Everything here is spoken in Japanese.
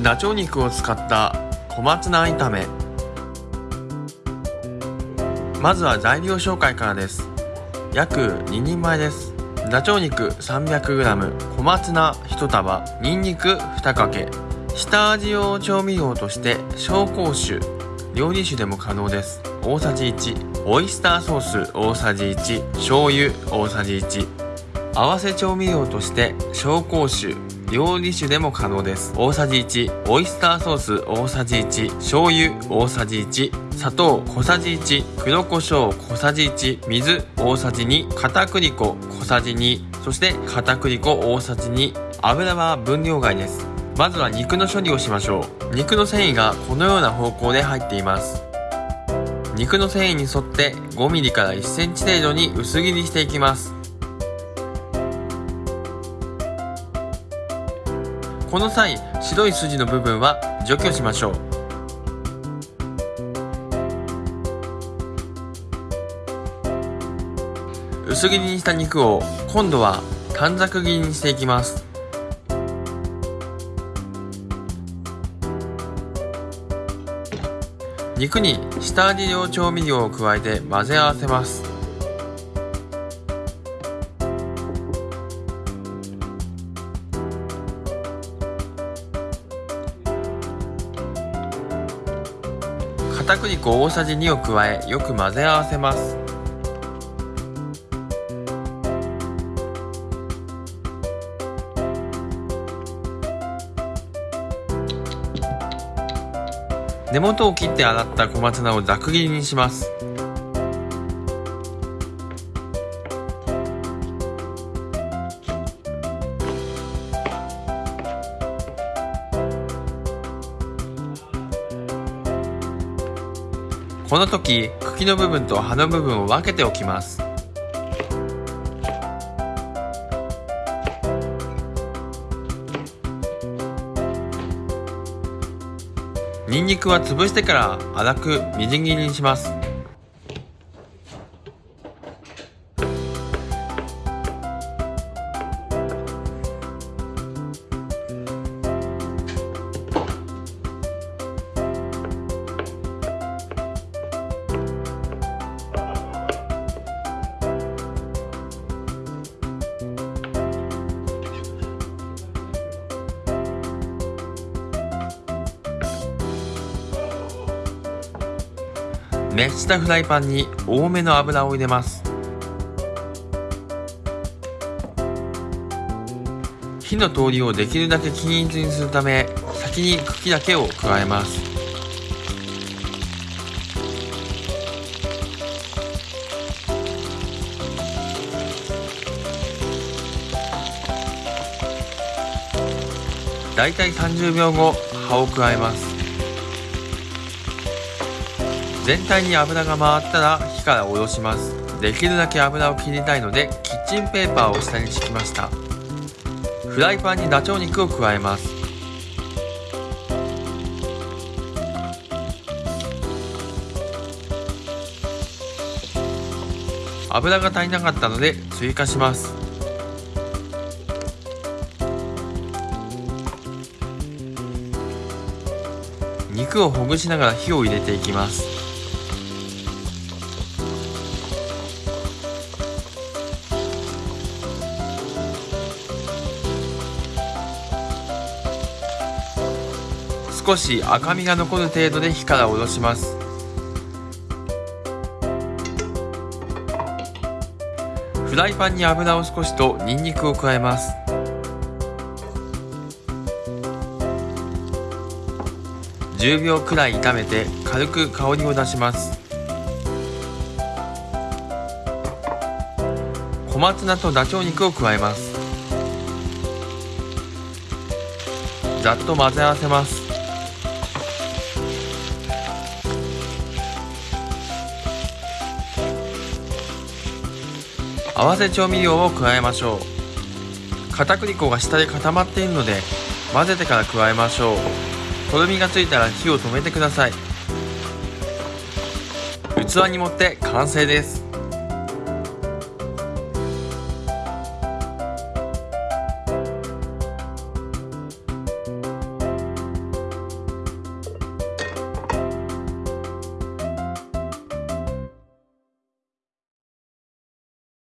ダチョウ肉を使った小松菜炒め。まずは材料紹介からです。約2人前です。ダチョウ肉 300g 小松菜1束にんにく2かけ。下味用調味料として紹興酒料理酒でも可能です。大さじ1オイスターソース大さじ1醤油大さじ1合わせ調味料として紹興酒料理酒でも可能です。大さじ1オイスターソース大さじ1醤油大さじ1砂糖小さじ1黒胡椒小さじ1水大さじ2片栗粉小さじ2そして片栗粉大さじ2油は分量外です。まずは肉の処理をしましょう。肉の繊維がこのような方向で入っています。肉の繊維に沿って 5mm から 1cm 程度に薄切りしていきます。この際白い筋の部分は除去しましょう。薄切りにした肉を今度は短冊切りにしていきます。肉に下味用調味料を加えて混ぜ合わせます。片栗粉大さじ2を加えよく混ぜ合わせます。根元を切って洗った小松菜をざく切りにします。この時茎の部分と葉の部分を分けておきます。ニンニクは潰してから粗くみじん切りにします。熱したフライパンに多めの油を入れます。火の通りをできるだけ均一にするため先に茎だけを加えます。だいたい30秒後葉を加えます。全体に油が回ったら火から下ろします。できるだけ油を切りたいのでキッチンペーパーを下に敷きました。フライパンにダチョウ肉を加えます。油が足りなかったので追加します。肉をほぐしながら火を入れていきます。少し赤みが残る程度で火から下ろします。フライパンに油を少しとニンニクを加えます。10秒くらい炒めて軽く香りを出します。小松菜とダチョウ肉を加えます。ざっと混ぜ合わせます。合わせ調味料を加えましょう。片栗粉が下で固まっているので混ぜてから加えましょう。とろみがついたら火を止めてください。器に盛って完成です。